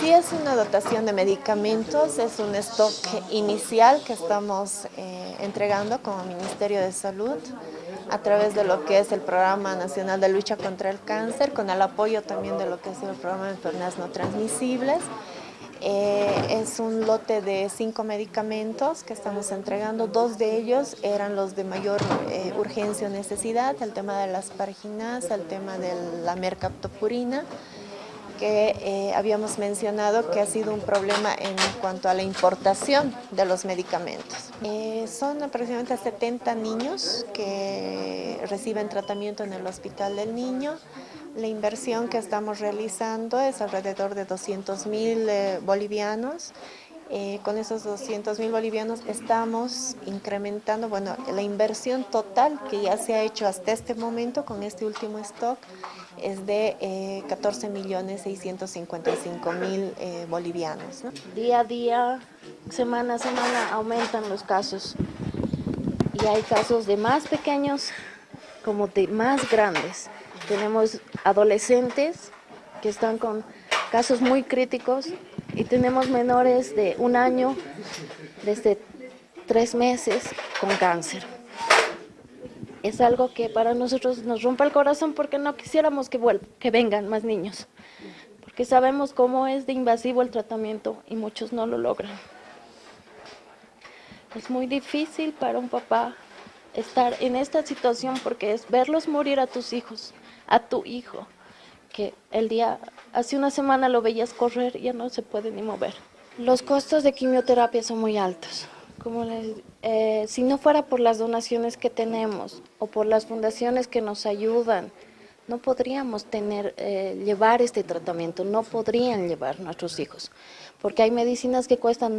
Sí es una dotación de medicamentos, es un stock inicial que estamos eh, entregando como Ministerio de Salud a través de lo que es el Programa Nacional de Lucha contra el Cáncer, con el apoyo también de lo que es el Programa de Enfermedades No Transmisibles. Eh, es un lote de cinco medicamentos que estamos entregando, dos de ellos eran los de mayor eh, urgencia o necesidad, el tema de las parginas, el tema de la mercaptopurina, que eh, habíamos mencionado que ha sido un problema en cuanto a la importación de los medicamentos. Eh, son aproximadamente 70 niños que reciben tratamiento en el Hospital del Niño. La inversión que estamos realizando es alrededor de 200 mil eh, bolivianos con esos 200 mil bolivianos estamos incrementando, bueno, la inversión total que ya se ha hecho hasta este momento con este último stock es de eh, 14 millones 655 mil eh, bolivianos. Día a día, semana a semana aumentan los casos y hay casos de más pequeños como de más grandes. Tenemos adolescentes que están con casos muy críticos y tenemos menores de un año, desde tres meses, con cáncer. Es algo que para nosotros nos rompe el corazón porque no quisiéramos que, que vengan más niños, porque sabemos cómo es de invasivo el tratamiento y muchos no lo logran. Es muy difícil para un papá estar en esta situación porque es verlos morir a tus hijos, a tu hijo, que el día, hace una semana lo veías correr y ya no se puede ni mover. Los costos de quimioterapia son muy altos. Como les, eh, si no fuera por las donaciones que tenemos o por las fundaciones que nos ayudan, no podríamos tener, eh, llevar este tratamiento, no podrían llevar nuestros hijos, porque hay medicinas que cuestan